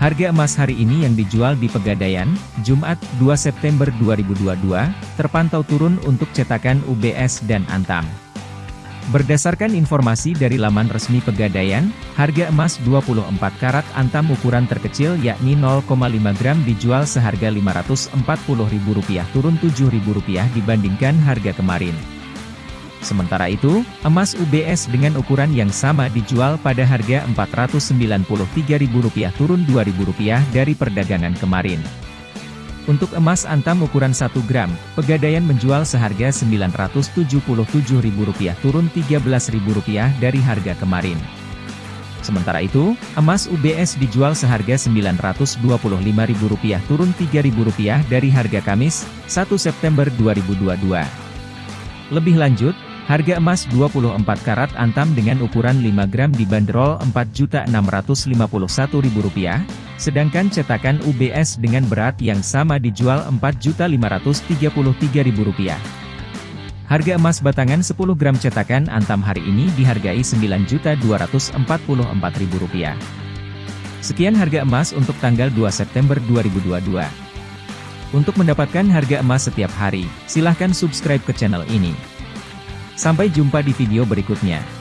Harga emas hari ini yang dijual di Pegadaian, Jumat, 2 September 2022, terpantau turun untuk cetakan UBS dan Antam. Berdasarkan informasi dari laman resmi Pegadaian, harga emas 24 karat Antam ukuran terkecil yakni 0,5 gram dijual seharga Rp540.000 turun Rp7.000 dibandingkan harga kemarin. Sementara itu, emas UBS dengan ukuran yang sama dijual pada harga Rp493.000 turun Rp2.000 dari perdagangan kemarin. Untuk emas antam ukuran 1 gram, Pegadaian menjual seharga Rp977.000 turun Rp13.000 dari harga kemarin. Sementara itu, emas UBS dijual seharga Rp925.000 turun Rp3.000 dari harga Kamis, 1 September 2022. Lebih lanjut, Harga emas 24 karat antam dengan ukuran 5 gram dibanderol Rp4.651.000, sedangkan cetakan UBS dengan berat yang sama dijual Rp4.533.000. Harga emas batangan 10 gram cetakan antam hari ini dihargai Rp9.244.000. Sekian harga emas untuk tanggal 2 September 2022. Untuk mendapatkan harga emas setiap hari, silahkan subscribe ke channel ini. Sampai jumpa di video berikutnya.